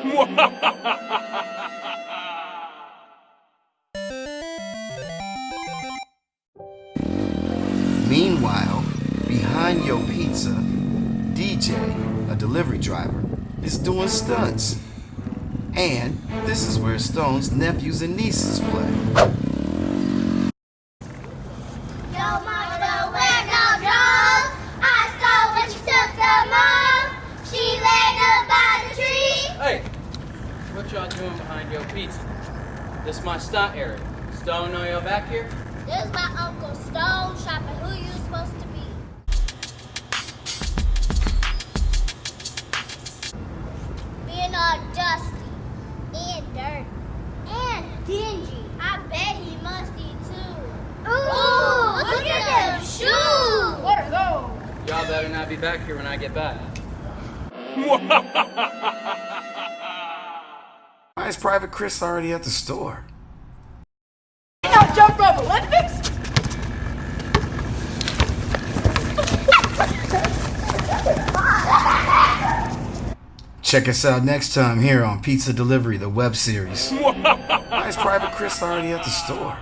Meanwhile, behind Yo Pizza, DJ, a delivery driver, is doing stunts. And this is where Stone's nephews and nieces play. Yo, what y'all doing behind your pizza? This is my stunt area. Stone know y'all back here? This is my Uncle Stone shopping. Who you supposed to be? Being all dusty and dirty and dingy. I bet he musty too. Ooh, look, at them shoes. What are those? Y'all better not be back here when I get back. Why is Private Chris already at the store? Now jump rope Olympics? Check us out next time here on Pizza Delivery, the web series. Why is Private Chris already at the store?